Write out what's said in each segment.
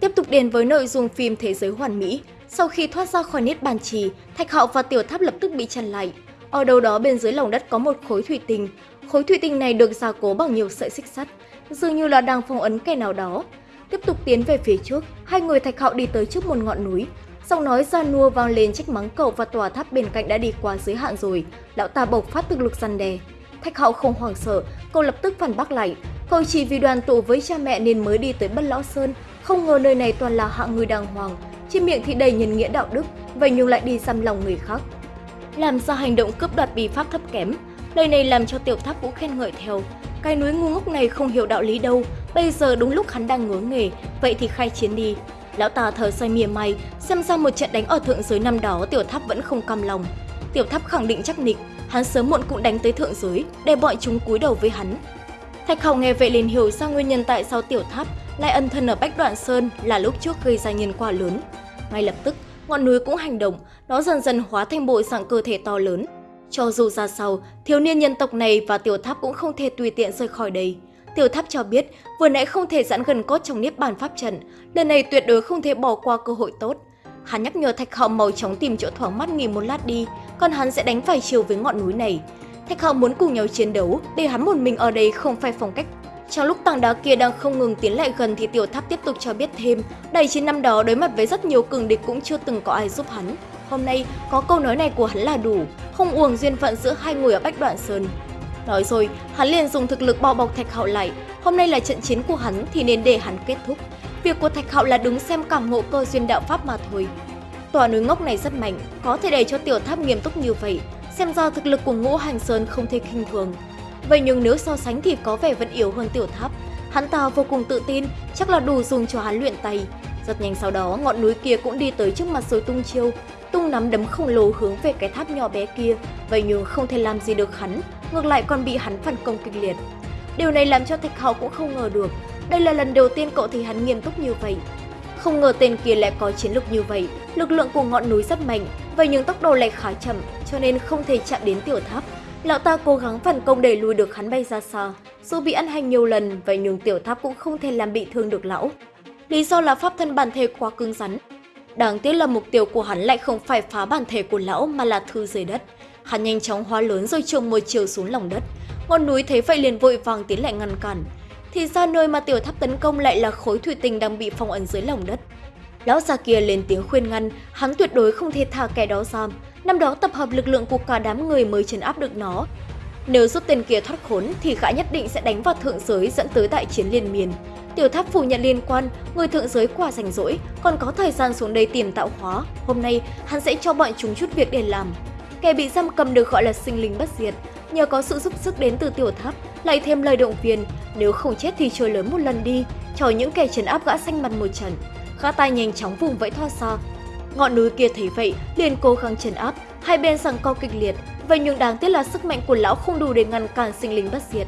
Tiếp tục đến với nội dung phim Thế giới hoàn mỹ, sau khi thoát ra khỏi niết bàn trì, Thạch Hạo và Tiểu Tháp lập tức bị chặn lại. Ở đâu đó bên dưới lòng đất có một khối thủy tinh. Khối thủy tinh này được gia cố bằng nhiều sợi xích sắt, dường như là đang phong ấn kẻ nào đó. Tiếp tục tiến về phía trước, hai người Thạch Hạo đi tới trước một ngọn núi. Giọng nói ra nua vang lên trách mắng cậu và tòa tháp bên cạnh đã đi qua giới hạn rồi. Lão ta bộc phát thực lực răn đè. Thạch Hạo không hoảng sợ, cậu lập tức phản bác lại. Cậu chỉ vì đoàn tụ với cha mẹ nên mới đi tới Bất Lão Sơn, không ngờ nơi này toàn là hạng người đàng hoàng, trên miệng thì đầy nhân nghĩa đạo đức, vậy nhưng lại đi xăm lòng người khác. Làm ra hành động cướp đoạt bí pháp thấp kém, lời này làm cho tiểu tháp vũ khen ngợi theo. Cái núi ngu ngốc này không hiểu đạo lý đâu, bây giờ đúng lúc hắn đang ngứa nghề, vậy thì khai chiến đi. Lão ta thở xoay mỉa mày, xem ra một trận đánh ở thượng giới năm đó tiểu tháp vẫn không cam lòng. Tiểu tháp khẳng định chắc nịch, hắn sớm muộn cũng đánh tới thượng giới, để bọn chúng cúi đầu với hắn. Thạch Hầu nghe vậy liền hiểu ra nguyên nhân tại sao tiểu tháp lại ẩn thân ở Bách Đoạn Sơn là lúc trước gây ra nhân quả lớn. Ngay lập tức, ngọn núi cũng hành động, nó dần dần hóa thành bộ dạng cơ thể to lớn. Cho dù ra sau, thiếu niên nhân tộc này và tiểu tháp cũng không thể tùy tiện rời khỏi đây. Tiểu tháp cho biết, vừa nãy không thể giãn gần cốt trong niếp bàn pháp trận, lần này tuyệt đối không thể bỏ qua cơ hội tốt. Hắn nhắc nhở Thạch Hạo màu chóng tìm chỗ thoáng mắt nghỉ một lát đi, còn hắn sẽ đánh phải chiều với ngọn núi này. Thạch Hạo muốn cùng nhau chiến đấu, để hắn một mình ở đây không phải phong cách trong lúc tảng đá kia đang không ngừng tiến lại gần thì tiểu tháp tiếp tục cho biết thêm, đầy chiến năm đó đối mặt với rất nhiều cường địch cũng chưa từng có ai giúp hắn. Hôm nay, có câu nói này của hắn là đủ, không uổng duyên phận giữa hai người ở Bách Đoạn Sơn. Nói rồi, hắn liền dùng thực lực bao bọc Thạch Hạo lại, hôm nay là trận chiến của hắn thì nên để hắn kết thúc. Việc của Thạch Hạo là đứng xem cảm ngộ cơ duyên đạo pháp mà thôi. Tòa núi ngốc này rất mạnh, có thể để cho tiểu tháp nghiêm túc như vậy, xem ra thực lực của ngũ hành sơn không thể khinh thường. Vậy nhưng nếu so sánh thì có vẻ vẫn yếu hơn tiểu tháp. Hắn ta vô cùng tự tin, chắc là đủ dùng cho hắn luyện tay. Rất nhanh sau đó, ngọn núi kia cũng đi tới trước mặt rồi tung chiêu, tung nắm đấm khổng lồ hướng về cái tháp nhỏ bé kia, vậy nhưng không thể làm gì được hắn, ngược lại còn bị hắn phản công kịch liệt. Điều này làm cho Thạch Hào cũng không ngờ được, đây là lần đầu tiên cậu thấy hắn nghiêm túc như vậy. Không ngờ tên kia lại có chiến lực như vậy, lực lượng của ngọn núi rất mạnh, vậy nhưng tốc độ lại khá chậm, cho nên không thể chạm đến tiểu tháp. Lão ta cố gắng phản công đẩy lùi được hắn bay ra xa. Dù bị ăn hành nhiều lần, vậy nhưng tiểu tháp cũng không thể làm bị thương được lão. Lý do là pháp thân bản thể quá cứng rắn. Đáng tiếc là mục tiêu của hắn lại không phải phá bản thể của lão mà là thư dưới đất. Hắn nhanh chóng hóa lớn rồi trồng một chiều xuống lòng đất. Ngọn núi thấy vậy liền vội vàng tiến lại ngăn cản. Thì ra nơi mà tiểu tháp tấn công lại là khối thủy tinh đang bị phong ấn dưới lòng đất. Lão già kia lên tiếng khuyên ngăn, hắn tuyệt đối không thể thả kẻ đó ra. Năm đó tập hợp lực lượng của cả đám người mới trấn áp được nó. Nếu giúp tên kia thoát khốn thì gã nhất định sẽ đánh vào thượng giới dẫn tới đại chiến liên miên. Tiểu tháp phủ nhận liên quan, người thượng giới quả rảnh rỗi, còn có thời gian xuống đây tìm tạo hóa. Hôm nay, hắn sẽ cho bọn chúng chút việc để làm. Kẻ bị giam cầm được gọi là sinh linh bất diệt, nhờ có sự giúp sức đến từ tiểu tháp, lại thêm lời động viên, nếu không chết thì chơi lớn một lần đi, cho những kẻ trấn áp gã xanh mặt một trận. Gã tay nhanh chóng vùng vẫy thoát xa, Ngọn núi kia thấy vậy, liền cố gắng trấn áp, hai bên rằng co kịch liệt, vậy nhưng đáng tiếc là sức mạnh của lão không đủ để ngăn cản sinh linh bất diệt.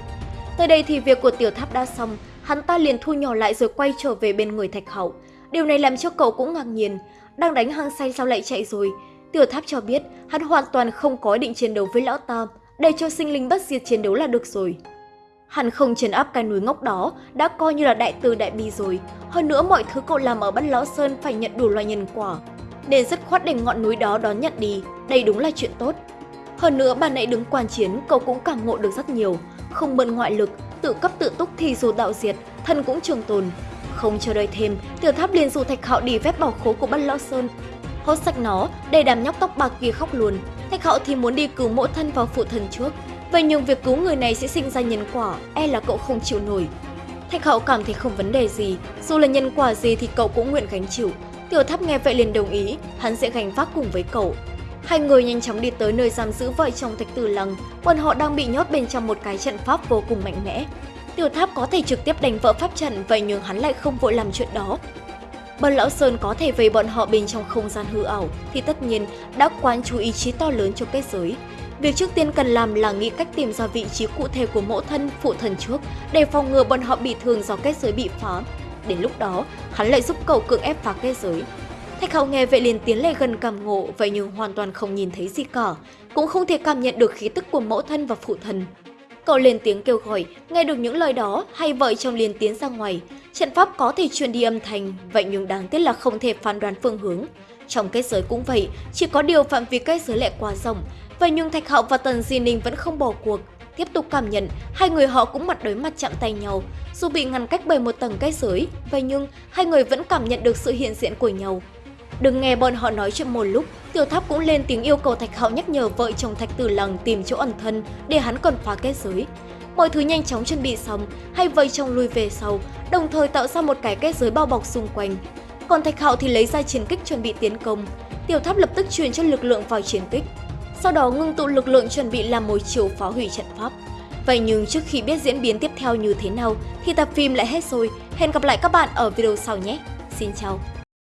Tới đây thì việc của tiểu tháp đã xong, hắn ta liền thu nhỏ lại rồi quay trở về bên người thạch hậu. Điều này làm cho cậu cũng ngạc nhiên, đang đánh hăng say sao lại chạy rồi. Tiểu tháp cho biết hắn hoàn toàn không có ý định chiến đấu với lão ta, để cho sinh linh bất diệt chiến đấu là được rồi. Hắn không trấn áp cái núi ngốc đó đã coi như là đại từ đại bi rồi. Hơn nữa mọi thứ cậu làm ở Bát Lão Sơn phải nhận đủ loại nhân quả nên rất khoát để ngọn núi đó đón nhận đi, đây đúng là chuyện tốt. Hơn nữa bà nãy đứng quan chiến, cậu cũng cảm ngộ được rất nhiều, không mượn ngoại lực, tự cấp tự túc thì dù đạo diệt, thân cũng trường tồn. Không chờ đợi thêm, tiểu tháp liền dù thạch hạo đi phép bảo khố của bát lão sơn. Hốt sạch nó, để đám nhóc tóc bạc kia khóc luôn. Thạch hạo thì muốn đi cứu mỗi thân vào phụ thân trước. Vậy nhưng việc cứu người này sẽ sinh ra nhân quả, e là cậu không chịu nổi. Thạch hậu cảm thấy không vấn đề gì, dù là nhân quả gì thì cậu cũng nguyện gánh chịu. Tiểu tháp nghe vậy liền đồng ý, hắn sẽ gánh vác cùng với cậu. Hai người nhanh chóng đi tới nơi giam giữ vợ chồng Thạch Tử Lăng, bọn họ đang bị nhốt bên trong một cái trận pháp vô cùng mạnh mẽ. Tiểu tháp có thể trực tiếp đánh vỡ pháp trận, vậy nhưng hắn lại không vội làm chuyện đó. Bần Lão Sơn có thể về bọn họ bên trong không gian hư ảo, thì tất nhiên đã quán chú ý chí to lớn cho kết giới. Việc trước tiên cần làm là nghĩ cách tìm ra vị trí cụ thể của mẫu thân, phụ thần trước, để phòng ngừa bọn họ bị thương do kết giới bị phá. Đến lúc đó, hắn lại giúp cậu cưỡng ép phá kết giới. Thạch Hạo nghe vậy liền tiến lại gần cảm ngộ, vậy nhưng hoàn toàn không nhìn thấy gì cả, cũng không thể cảm nhận được khí tức của mẫu thân và phụ thần. Cậu lên tiếng kêu gọi, nghe được những lời đó, hai vợ chồng liền tiến ra ngoài. Trận pháp có thể truyền đi âm thanh, vậy nhưng đáng tiếc là không thể phán đoán phương hướng. Trong kết giới cũng vậy, chỉ có điều phạm vi kết giới lại quá rộng. Vậy nhưng Thạch Hạo và Tần Di Ninh vẫn không bỏ cuộc. Tiếp tục cảm nhận, hai người họ cũng mặt đối mặt chạm tay nhau. Dù bị ngăn cách bởi một tầng kết giới, vậy nhưng hai người vẫn cảm nhận được sự hiện diện của nhau. Đừng nghe bọn họ nói chuyện một lúc, Tiểu Tháp cũng lên tiếng yêu cầu Thạch Hạo nhắc nhở vợ chồng Thạch Tử Lăng tìm chỗ ẩn thân để hắn còn phá kết giới. Mọi thứ nhanh chóng chuẩn bị xong, hai vợ chồng lui về sau, đồng thời tạo ra một cái kết giới bao bọc xung quanh. Còn Thạch Hạo thì lấy ra chiến kích chuẩn bị tiến công. Tiểu Tháp lập tức truyền cho lực lượng vào chiến kích. Sau đó ngưng tụ lực lượng chuẩn bị làm mối chiều phá hủy trận pháp. Vậy nhưng trước khi biết diễn biến tiếp theo như thế nào, thì tập phim lại hết rồi. Hẹn gặp lại các bạn ở video sau nhé. Xin chào!